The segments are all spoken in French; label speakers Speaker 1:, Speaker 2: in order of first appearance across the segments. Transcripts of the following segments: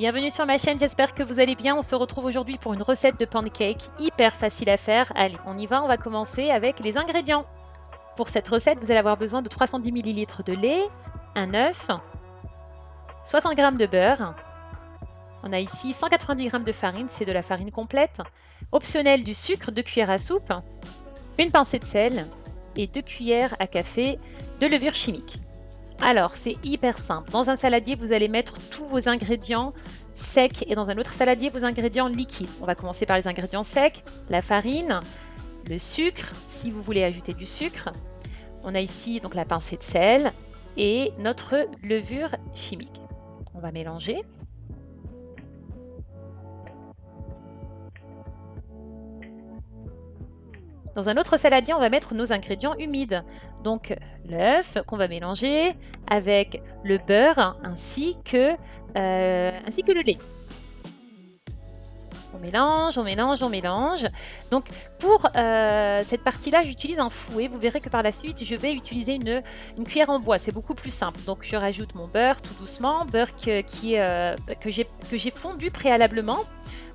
Speaker 1: Bienvenue sur ma chaîne, j'espère que vous allez bien. On se retrouve aujourd'hui pour une recette de pancake hyper facile à faire. Allez, on y va, on va commencer avec les ingrédients. Pour cette recette, vous allez avoir besoin de 310 ml de lait, un œuf, 60 g de beurre. On a ici 190 g de farine, c'est de la farine complète. Optionnel du sucre, 2 cuillères à soupe, une pincée de sel et 2 cuillères à café de levure chimique. Alors, c'est hyper simple. Dans un saladier, vous allez mettre tous vos ingrédients secs et dans un autre saladier, vos ingrédients liquides. On va commencer par les ingrédients secs, la farine, le sucre, si vous voulez ajouter du sucre. On a ici donc la pincée de sel et notre levure chimique. On va mélanger. Dans un autre saladier, on va mettre nos ingrédients humides. Donc l'œuf qu'on va mélanger avec le beurre ainsi que, euh, ainsi que le lait. On mélange, on mélange, on mélange. Donc pour euh, cette partie-là, j'utilise un fouet. Vous verrez que par la suite, je vais utiliser une, une cuillère en bois. C'est beaucoup plus simple. Donc je rajoute mon beurre tout doucement, beurre que, euh, que j'ai fondu préalablement.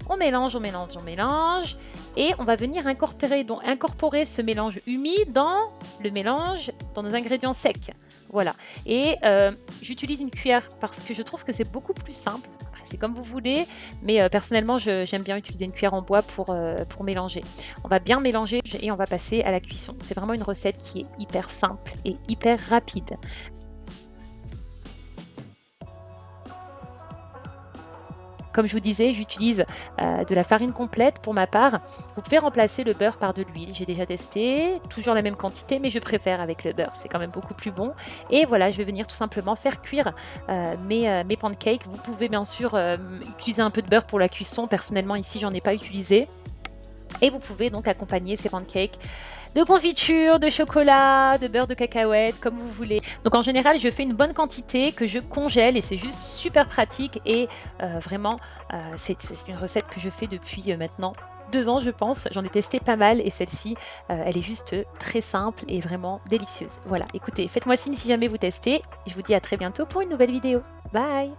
Speaker 1: On mélange, on mélange, on mélange. Et on va venir incorporer, donc, incorporer ce mélange humide dans le mélange, dans nos ingrédients secs. Voilà. Et euh, j'utilise une cuillère parce que je trouve que c'est beaucoup plus simple. C'est comme vous voulez, mais euh, personnellement, j'aime bien utiliser une cuillère en bois euh, pour mélanger. On va bien mélanger et on va passer à la cuisson. C'est vraiment une recette qui est hyper simple et hyper rapide. Comme je vous disais, j'utilise euh, de la farine complète pour ma part. Vous pouvez remplacer le beurre par de l'huile. J'ai déjà testé, toujours la même quantité, mais je préfère avec le beurre. C'est quand même beaucoup plus bon. Et voilà, je vais venir tout simplement faire cuire euh, mes, euh, mes pancakes. Vous pouvez bien sûr utiliser un peu de beurre pour la cuisson. Personnellement, ici, j'en ai pas utilisé. Et vous pouvez donc accompagner ces pancakes de confiture, de chocolat, de beurre de cacahuète, comme vous voulez. Donc en général, je fais une bonne quantité que je congèle et c'est juste super pratique et euh, vraiment, euh, c'est une recette que je fais depuis euh, maintenant deux ans je pense, j'en ai testé pas mal et celle-ci elle est juste très simple et vraiment délicieuse. Voilà, écoutez, faites-moi signe si jamais vous testez, je vous dis à très bientôt pour une nouvelle vidéo. Bye